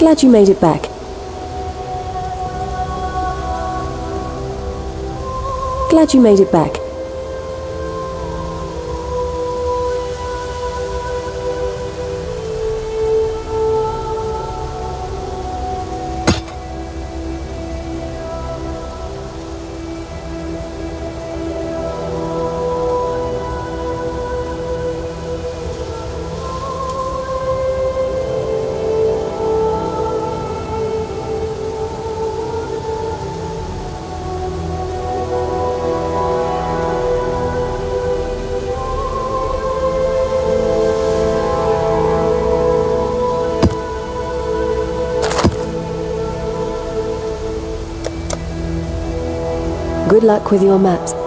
Glad you made it back. Glad you made it back. Good luck with your maps.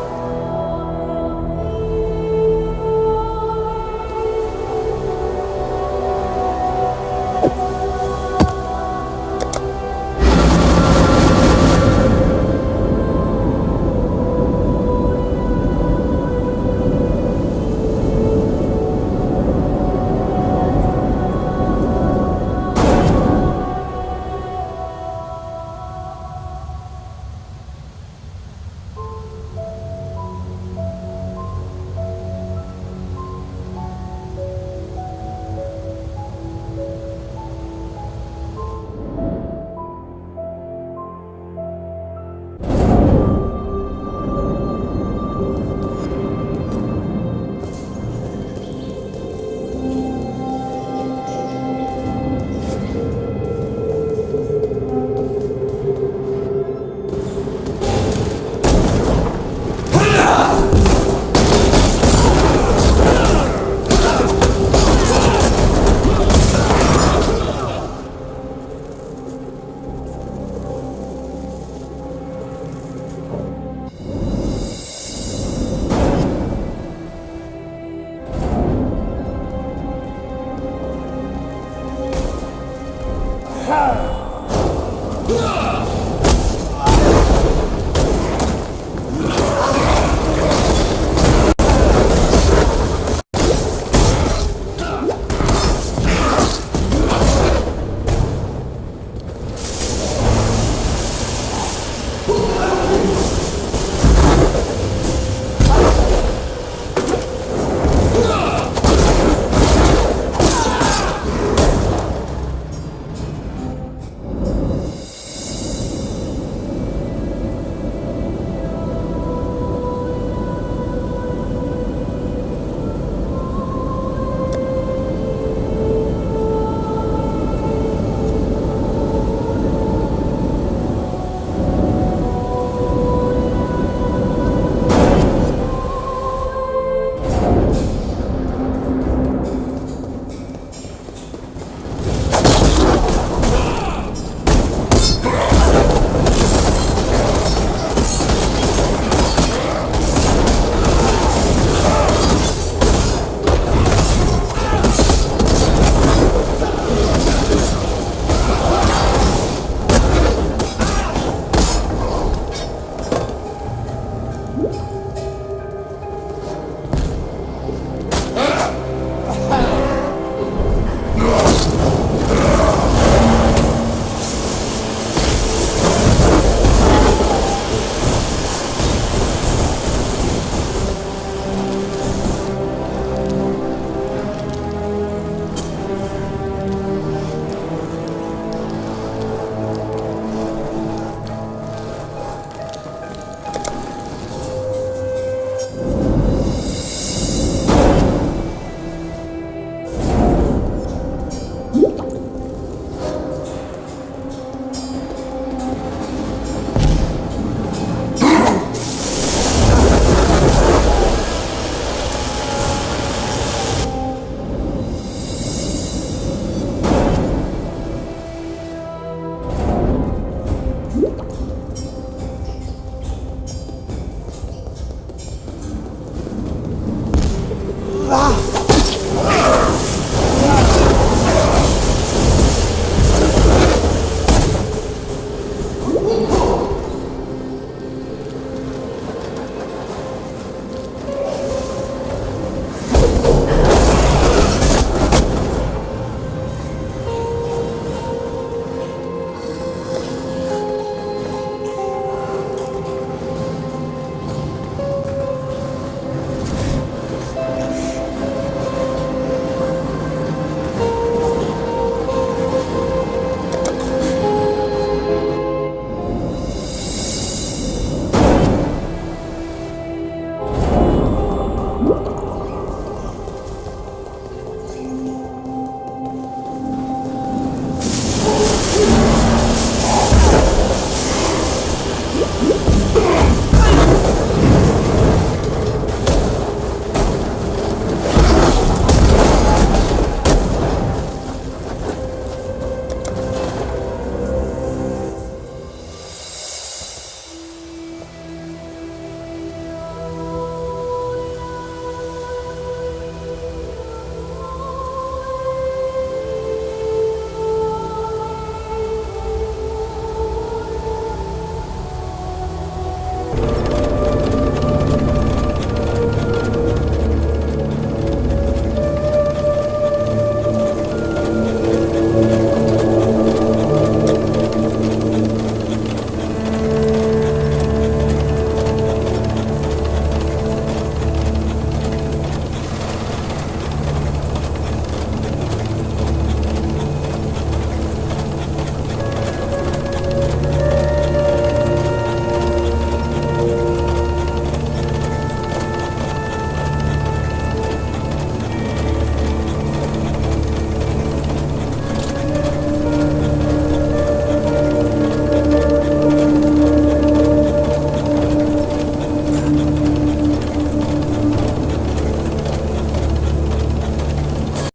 Ha!